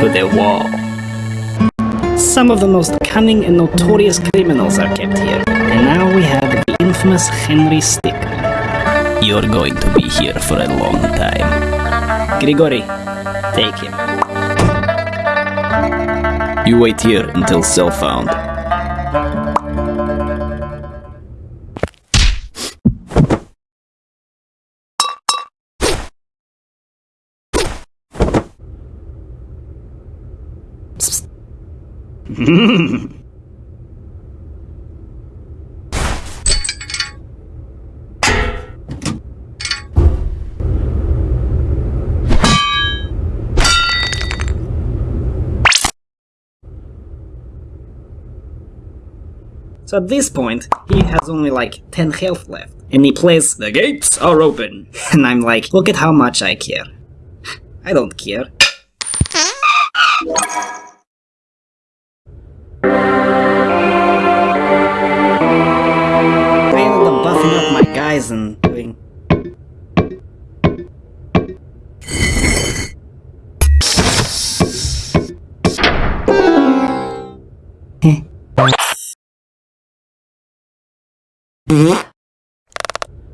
to the wall. Some of the most cunning and notorious criminals are kept here, and now we have the infamous Henry Stick. You're going to be here for a long time. Grigori, take him. You wait here until cell found. So at this point, he has only like 10 health left. And he plays, The gates are open. And I'm like, look at how much I care. I don't care.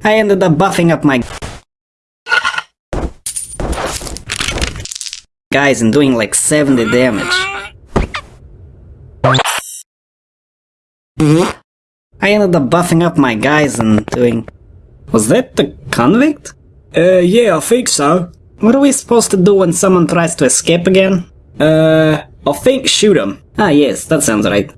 I ended up buffing up my guys and doing like 70 damage. I ended up buffing up my guys and doing... Was that the convict? Uh, yeah, I think so. What are we supposed to do when someone tries to escape again? Uh, I think shoot him. Ah yes, that sounds right.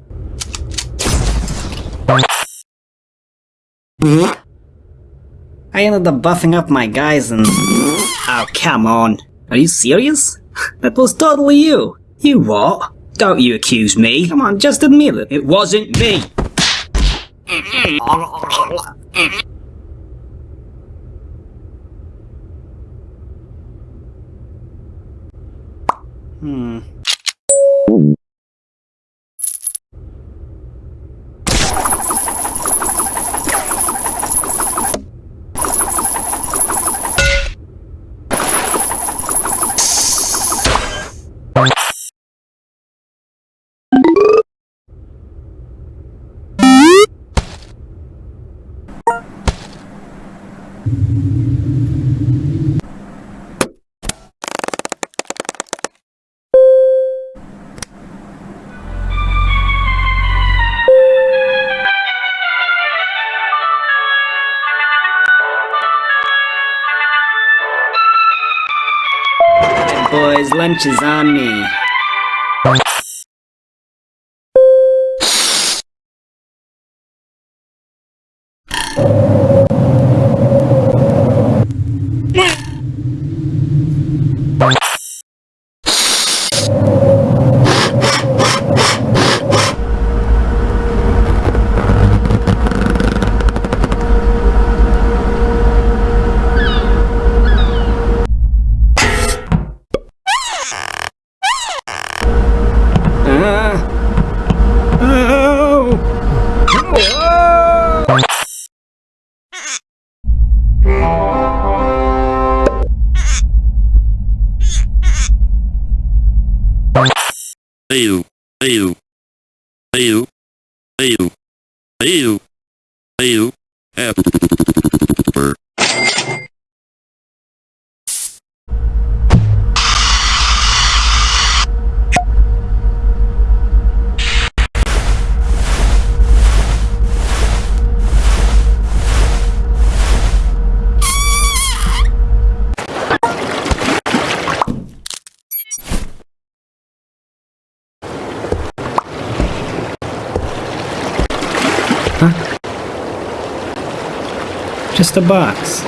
I ended up buffing up my guys and... Oh, come on. Are you serious? That was totally you. You what? Don't you accuse me. Come on, just admit it. It wasn't me. Hmm. Boys, lunch is Just a box.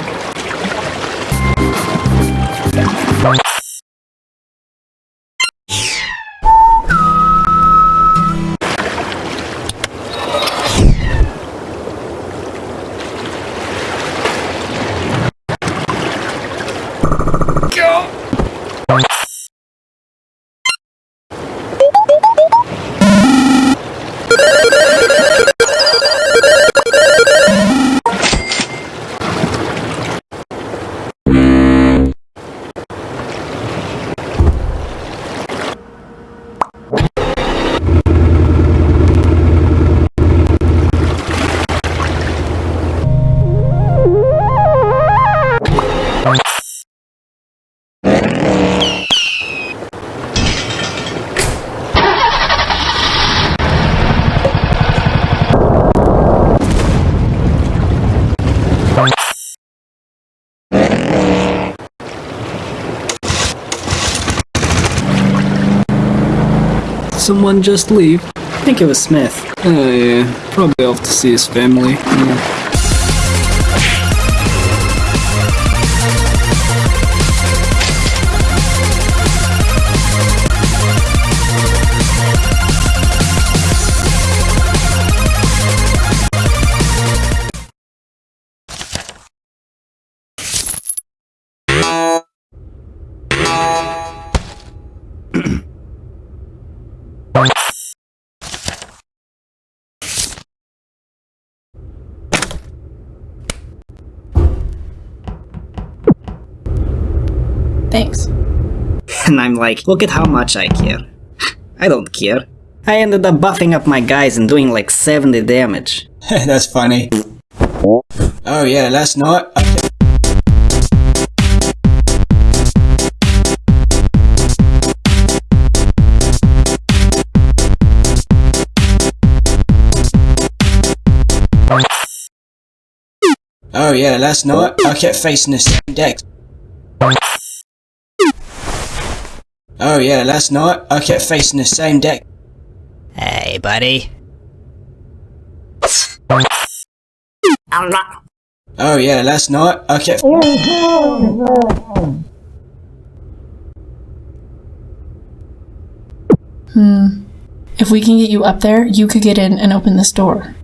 Someone just leave? I think it was Smith. Oh yeah, probably off to see his family. Yeah. And I'm like, look at how much I care. I don't care. I ended up buffing up my guys and doing like 70 damage. That's funny. Oh yeah, last night. Oh yeah, last night I kept facing the same deck. Oh yeah, last night I kept facing the same deck. Hey, buddy. Oh yeah, last night I kept. Hmm. If we can get you up there, you could get in and open this door.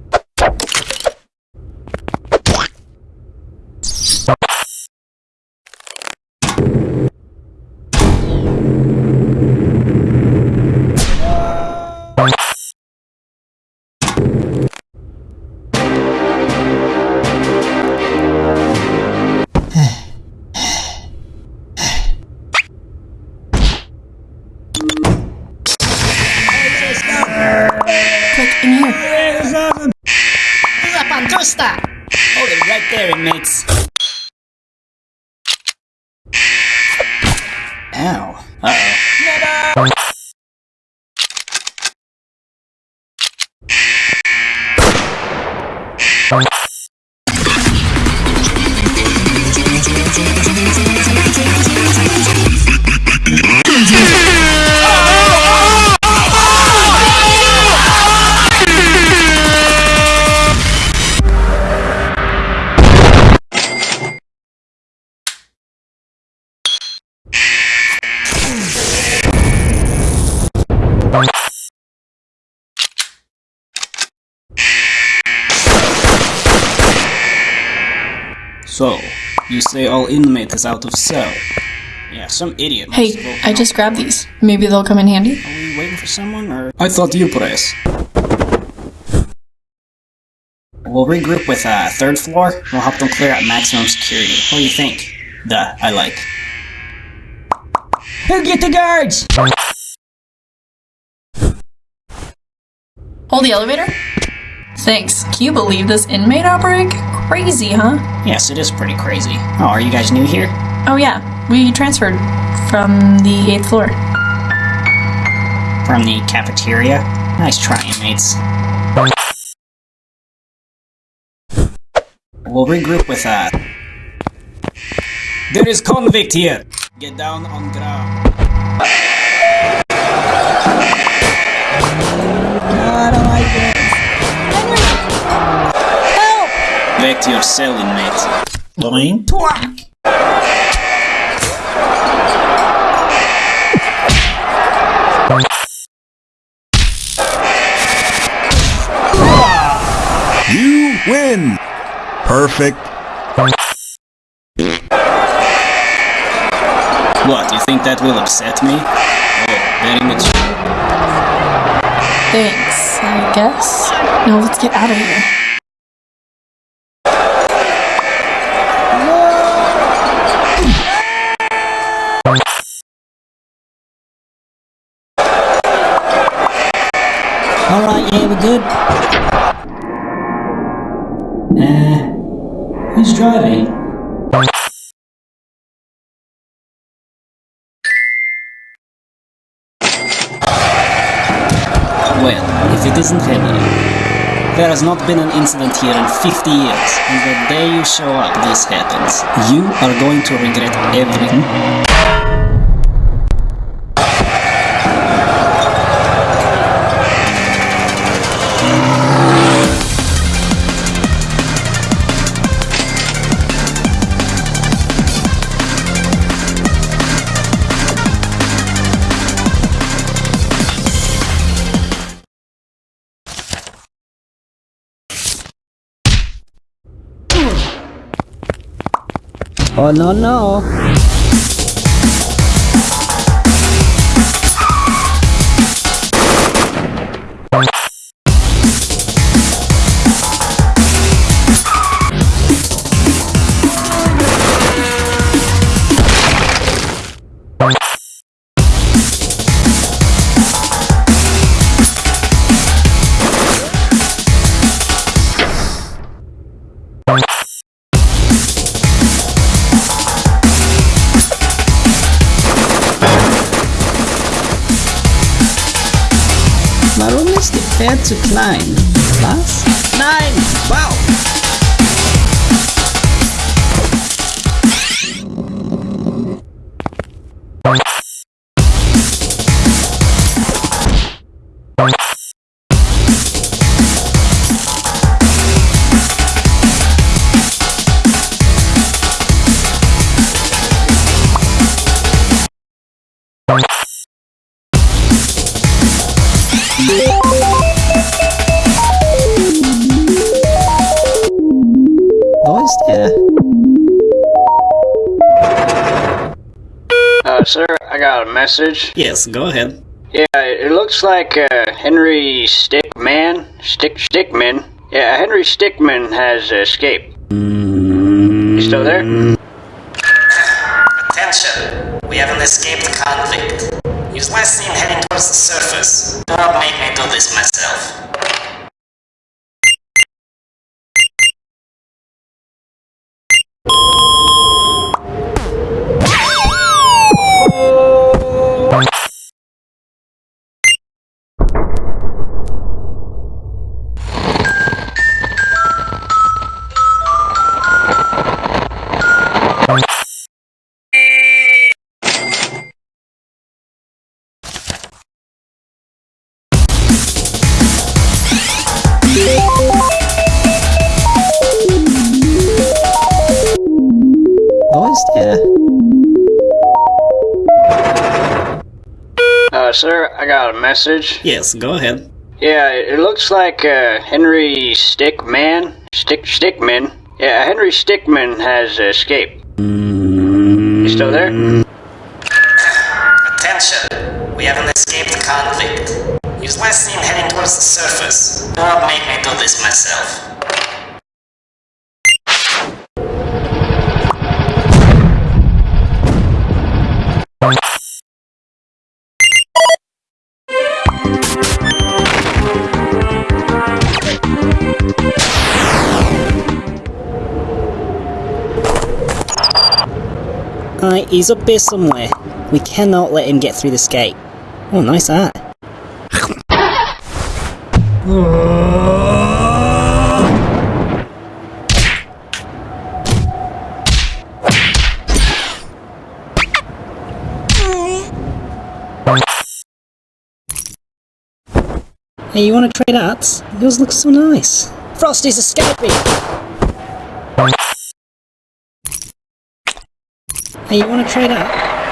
In here. Zapandusta! Hold it right there, inmates. Ow. Uh-oh. So, you say all inmate is out of cell? Yeah, some idiot. Hey, I just grabbed these. Maybe they'll come in handy. Are we waiting for someone, or...? I thought you press. We'll regroup with uh, third floor. We'll help them clear out maximum security. What do you think? Duh, I like. Who get the guards? Hold the elevator? Thanks. Can you believe this inmate outbreak? Crazy, huh? Yes, it is pretty crazy. Oh, are you guys new here? Oh, yeah. We transferred from the 8th floor. From the cafeteria? Nice try, inmates. We'll regroup with uh. There is convict here. Get down on ground. Back to your cell, inmate. Doing twack. You win! Perfect. What? You think that will upset me? Oh, very much. Thanks, I guess. Now let's get out of here. Alright, yeah, we're good. Uh, who's driving? Well, if it isn't Henry. There has not been an incident here in 50 years, and the day you show up, this happens. You are going to regret everything. Oh no no! Message. Yes, go ahead. Yeah, it looks like uh, Henry Stickmin, Stick Stickmin. Yeah, Henry Stickmin has escaped. You still there? Attention! We have an escaped convict. He was last seen heading towards the surface. Do not make me do this myself. Message. Yes, go ahead. Yeah, it looks like uh, Henry Stickmin, Stick Stickmin. Yeah, Henry Stickmin has escaped. You still there? Attention! We have an escaped convict. He was last seen heading towards the surface. Do not make me do this myself. He's up here somewhere. We cannot let him get through this gate. Oh, nice art. Hey, you wanna trade arts? Yours looks so nice. Frosty's escaping! You wanna trade up?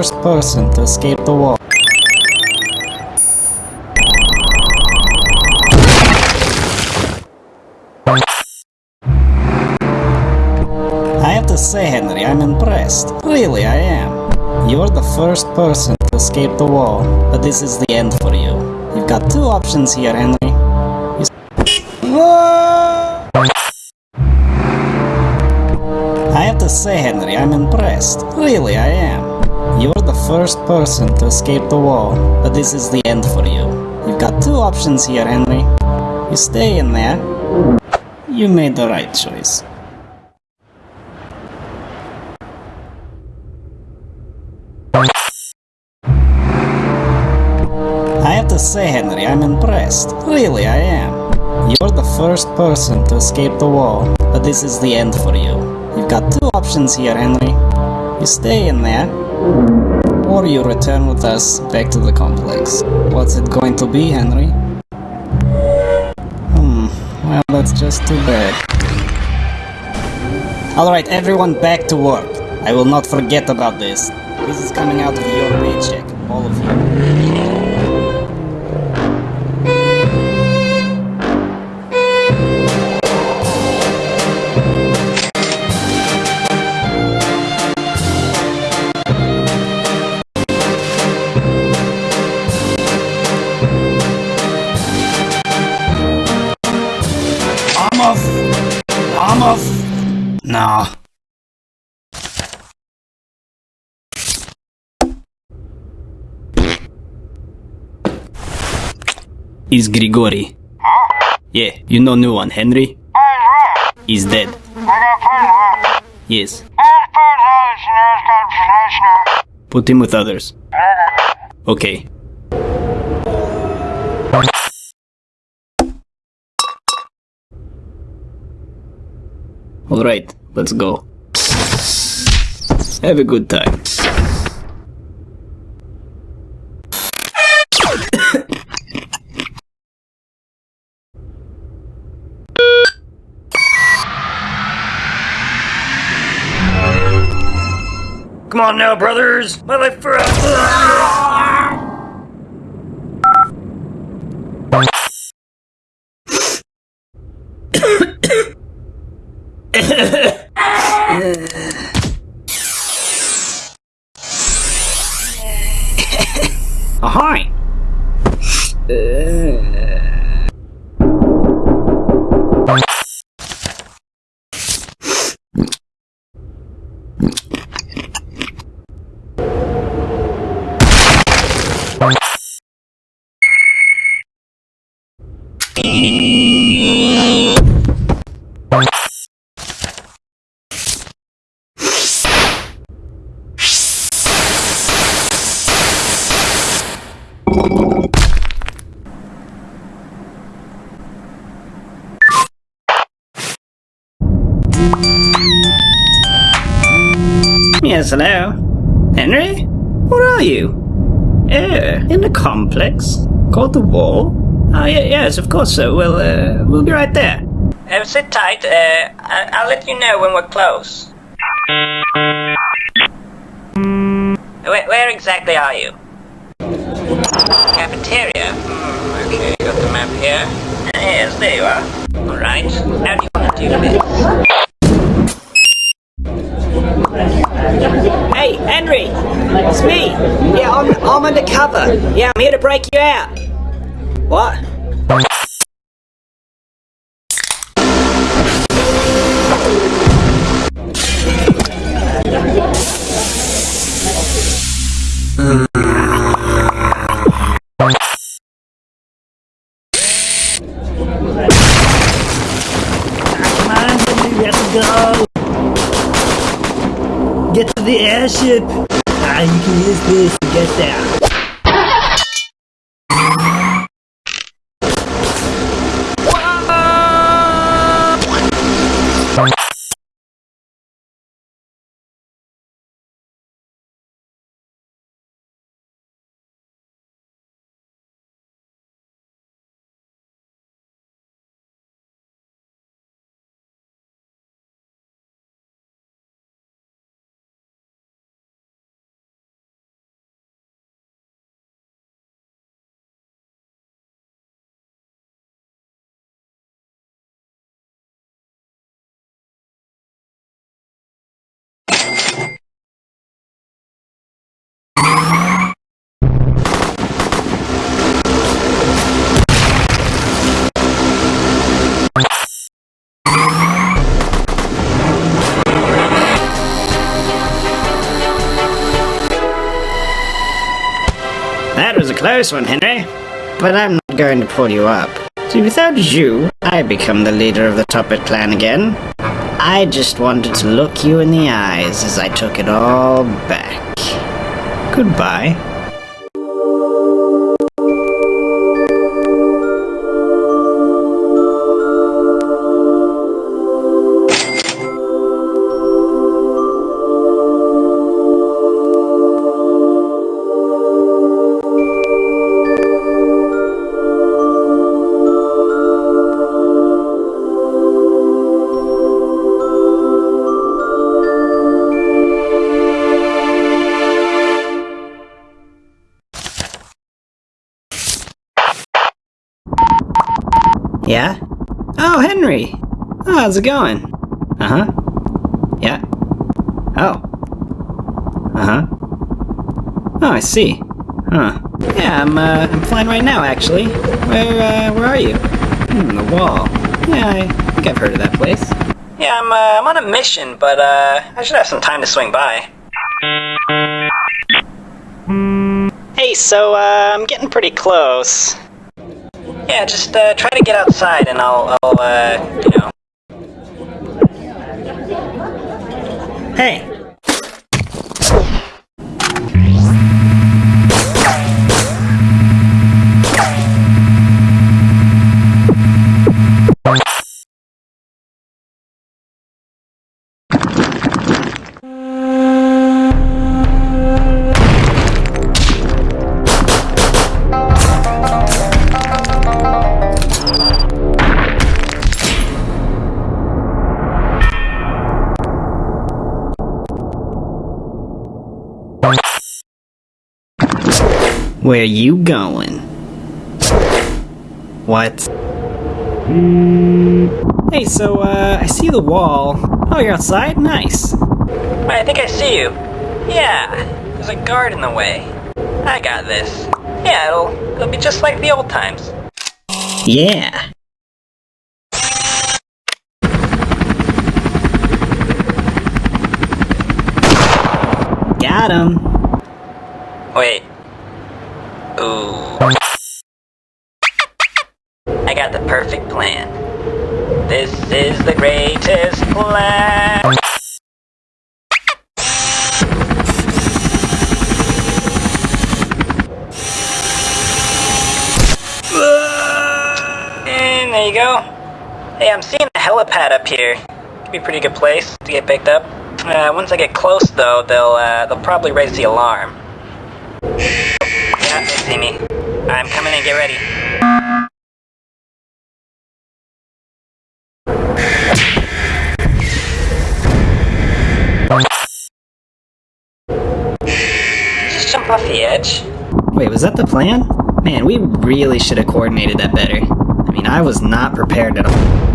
First person to escape the wall. I have to say, Henry, I'm impressed. Really, I am. You're the first person to escape the wall, but this is the end for you. You've got two options here, Henry. I have to say, Henry, I'm impressed. Really, I am. First person to escape the wall, but this is the end for you. You've got two options here, Henry. You stay in there. You made the right choice. I have to say, Henry, I'm impressed. Really, I am. You're the first person to escape the wall, but this is the end for you. You've got two options here, Henry. You stay in there, or you return with us back to the complex. What's it going to be, Henry? Hmm, well, that's just too bad. Alright, everyone back to work. I will not forget about this. This is coming out of your paycheck, all of you. Is Grigori. Yeah, you know new one, Henry? He's dead. Yes. Put him with others. Okay. Alright, let's go. Have a good time. On now, brothers! My life for Ahoy! Yes, hello? Henry? Where are you? Uh, in the complex? Called the wall? Oh, yes, of course so. We'll, uh, we'll be right there. Uh, sit tight. Uh, I- I'll let you know when we're close. Where, where exactly are you? Cafeteria. Hmm, okay, got the map here. Yes, there you are. Alright, how do you want to do this? Hey, Henry! It's me! Yeah, I'm, I'm undercover. Yeah, I'm here to break you out. What? Get to the airship! Ah, you can use this to get there. Close one, Henry. But I'm not going to pull you up. See, without you, I become the leader of the Toppat clan again. I just wanted to look you in the eyes as I took it all back. Goodbye. Yeah? Oh, Henry! Oh, how's it going? Uh huh. Yeah. Oh. Uh huh. Oh, I see. Huh. Yeah, I'm, uh, I'm flying right now, actually. Where, uh, where are you? Hmm, the wall. Yeah, I think I've heard of that place. Yeah, I'm, uh, I'm on a mission, but, uh, I should have some time to swing by. Hey, so, uh, I'm getting pretty close. Yeah, just, uh, try to get outside and I'll, I'll, uh, you know. Hey! Where you going? What? Hey, so, uh, I see the wall. Oh, you're outside? Nice. Wait, I think I see you. Yeah, there's a guard in the way. I got this. Yeah, it'll, it'll be just like the old times. Yeah. Got him. Wait. Ooh. I got the perfect plan. This is the greatest plan. And there you go. Hey, I'm seeing a helipad up here. Could be a pretty good place to get picked up. Uh, once I get close, though, they'll uh, they'll probably raise the alarm. See me. I'm coming in. Get ready. Just jump off the edge? Wait, was that the plan? Man, we really should have coordinated that better. I mean, I was not prepared at all.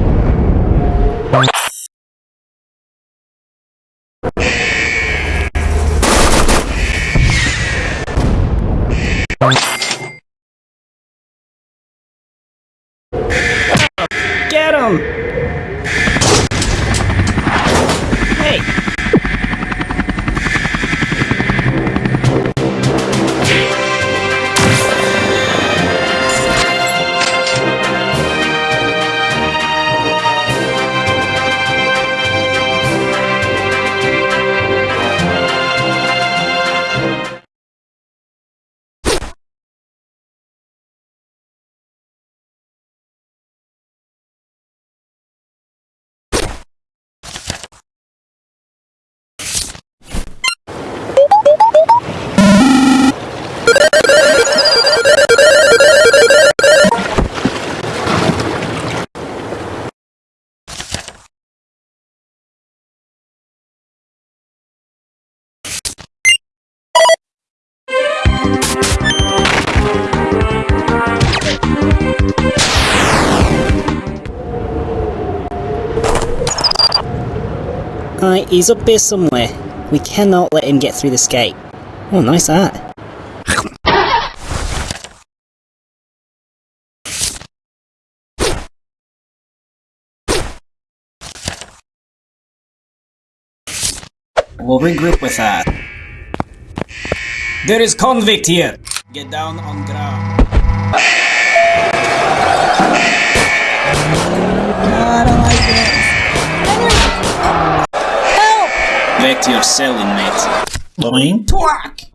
He's up here somewhere. We cannot let him get through this gate. Oh, nice art. We'll regroup with that. There is convict here. Get down on ground. Back to your cell, inmate. Boing. Twack!